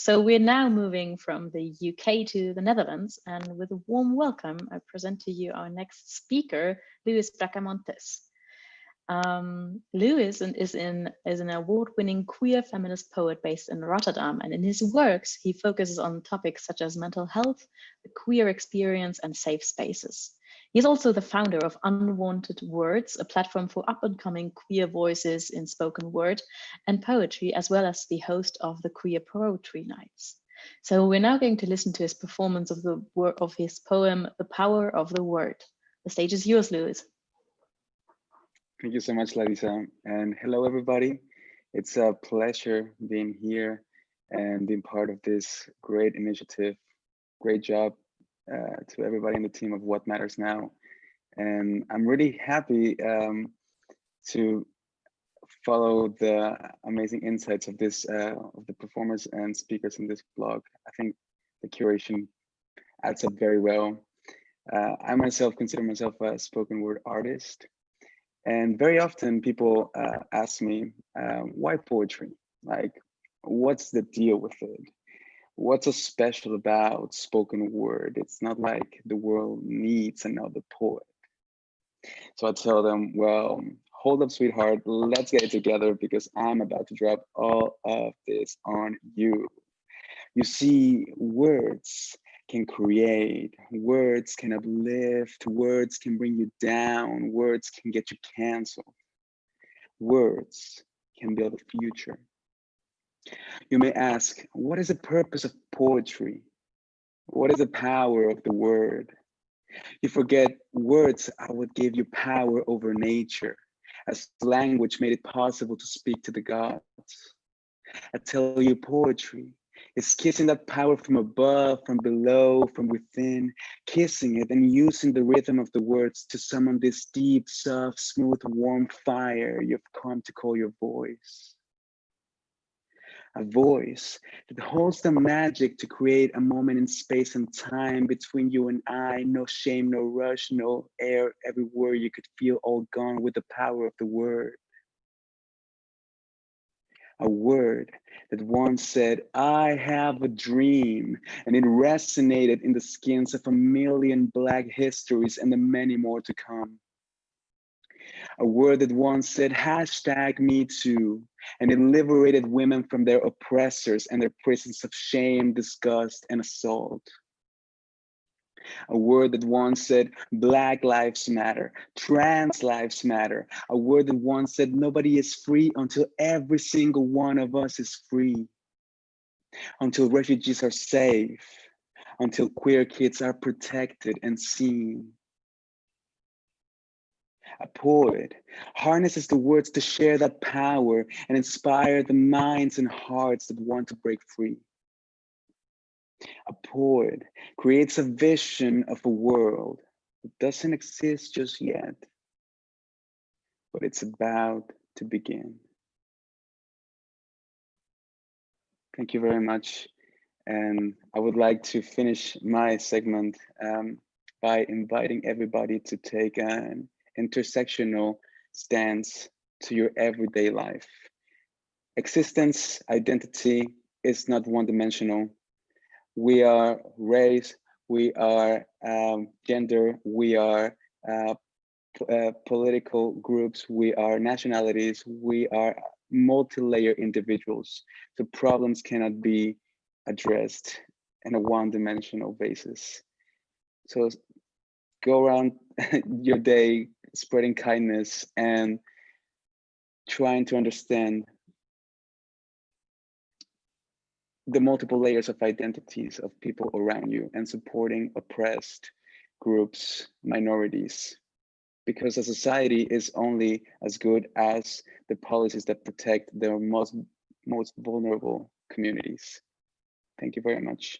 so we're now moving from the UK to the Netherlands, and with a warm welcome, I present to you our next speaker, Luis Bracamontes. Um, Luis is, in, is an award-winning queer feminist poet based in Rotterdam, and in his works, he focuses on topics such as mental health, the queer experience, and safe spaces. He's also the founder of Unwanted Words, a platform for up-and-coming queer voices in spoken word and poetry, as well as the host of the Queer Poetry Nights. So we're now going to listen to his performance of the of his poem, The Power of the Word. The stage is yours, Luis. Thank you so much, Larissa. And hello, everybody. It's a pleasure being here and being part of this great initiative. Great job uh, to everybody in the team of What Matters Now. And I'm really happy um, to follow the amazing insights of this uh, of the performers and speakers in this blog. I think the curation adds up very well. Uh, I myself consider myself a spoken word artist. And very often people uh, ask me, uh, why poetry? Like, what's the deal with it? What's so special about spoken word? It's not like the world needs another poet. So I tell them, well, hold up, sweetheart, let's get it together because I'm about to drop all of this on you. You see, words can create, words can uplift, words can bring you down, words can get you canceled. Words can build a future. You may ask, what is the purpose of poetry? What is the power of the word? You forget words I would give you power over nature, as language made it possible to speak to the gods. I tell you poetry is kissing that power from above, from below, from within, kissing it and using the rhythm of the words to summon this deep, soft, smooth, warm fire you've come to call your voice. A voice that holds the magic to create a moment in space and time between you and I. No shame, no rush, no air everywhere you could feel all gone with the power of the word a word that once said, I have a dream, and it resonated in the skins of a million Black histories and the many more to come. A word that once said, hashtag me too, and it liberated women from their oppressors and their prisons of shame, disgust, and assault. A word that once said Black Lives Matter, Trans Lives Matter, a word that once said nobody is free until every single one of us is free, until refugees are safe, until queer kids are protected and seen. A poet harnesses the words to share that power and inspire the minds and hearts that want to break free. A poet creates a vision of a world that doesn't exist just yet, but it's about to begin. Thank you very much. And I would like to finish my segment um, by inviting everybody to take an intersectional stance to your everyday life. Existence, identity is not one-dimensional we are race, we are um, gender, we are uh, uh, political groups, we are nationalities, we are multi-layer individuals. The problems cannot be addressed in a one-dimensional basis. So go around your day spreading kindness and trying to understand the multiple layers of identities of people around you and supporting oppressed groups, minorities, because a society is only as good as the policies that protect their most, most vulnerable communities. Thank you very much.